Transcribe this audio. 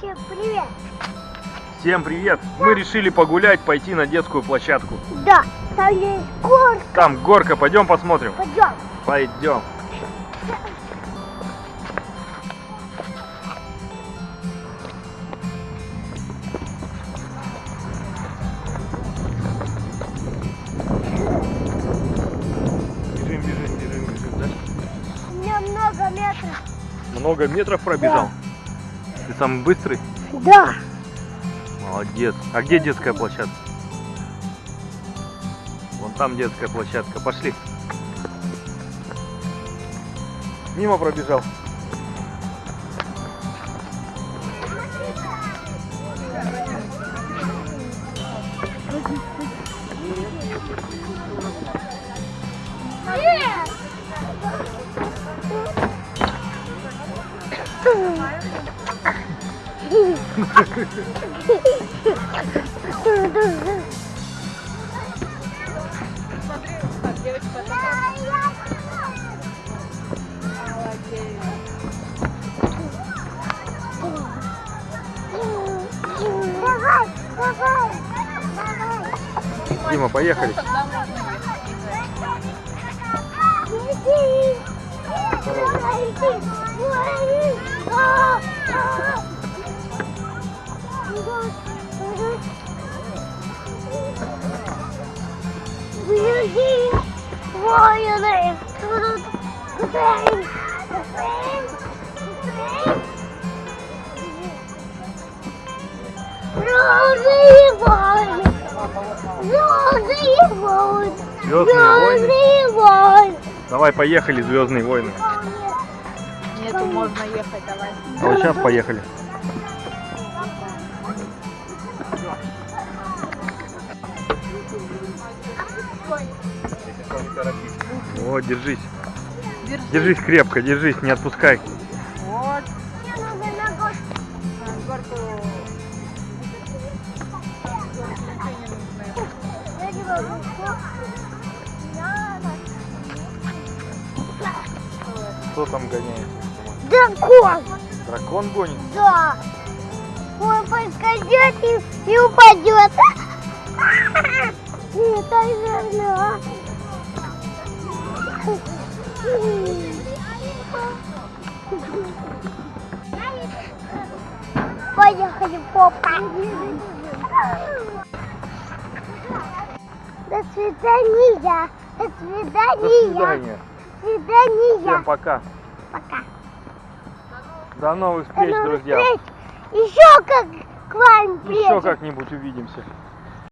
Всем привет! Всем привет! Мы решили погулять, пойти на детскую площадку. Да, там есть горка. Там горка, пойдем посмотрим. Пойдем. Пойдем. Бежим, бежим, бежим, бежим, да? У меня много метров. Много метров пробежал? Ты самый быстрый? Да. Молодец. А где детская площадка? Вон там детская площадка. Пошли. Мимо пробежал. Нет. Дима, поехали. Давай, Звездные войны. Розовые воины. Давай, поехали, Звездные войны. Нету, можно ехать, давай. А вот сейчас поехали. Вот, держись. Держи. Держись крепко, держись, не отпускай. Кто там гоняет? Дракон. Дракон гонит? Да. Он подскользнет и, и упадет. Это верно. Поехали, попа. До свидания. До До свидания. свидания. Свидания. Всем пока. Пока. До новых До встреч, новых друзья. встреч. Еще как к вам Еще приедем. как-нибудь увидимся.